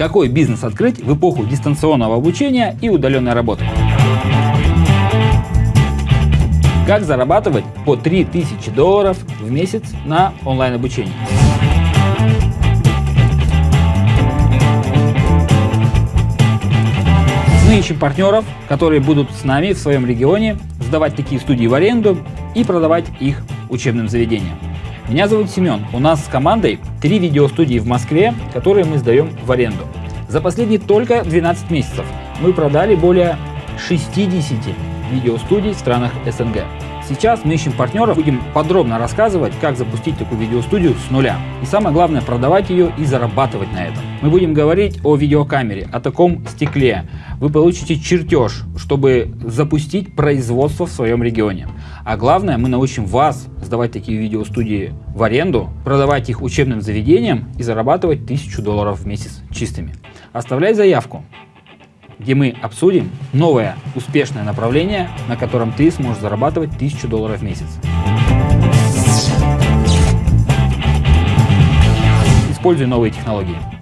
Какой бизнес открыть в эпоху дистанционного обучения и удаленной работы? Как зарабатывать по 3000 долларов в месяц на онлайн обучении? Мы ищем партнеров, которые будут с нами в своем регионе сдавать такие студии в аренду и продавать их учебным заведениям. Меня зовут Семен. У нас с командой три видеостудии в Москве, которые мы сдаем в аренду. За последние только 12 месяцев мы продали более 60 видеостудий в странах СНГ. Сейчас мы ищем партнеров, будем подробно рассказывать, как запустить такую видеостудию с нуля. И самое главное, продавать ее и зарабатывать на этом. Мы будем говорить о видеокамере, о таком стекле. Вы получите чертеж, чтобы запустить производство в своем регионе. А главное, мы научим вас сдавать такие видеостудии в аренду, продавать их учебным заведениям и зарабатывать 1000 долларов в месяц чистыми. Оставляй заявку где мы обсудим новое успешное направление, на котором ты сможешь зарабатывать 1000 долларов в месяц. Используй новые технологии.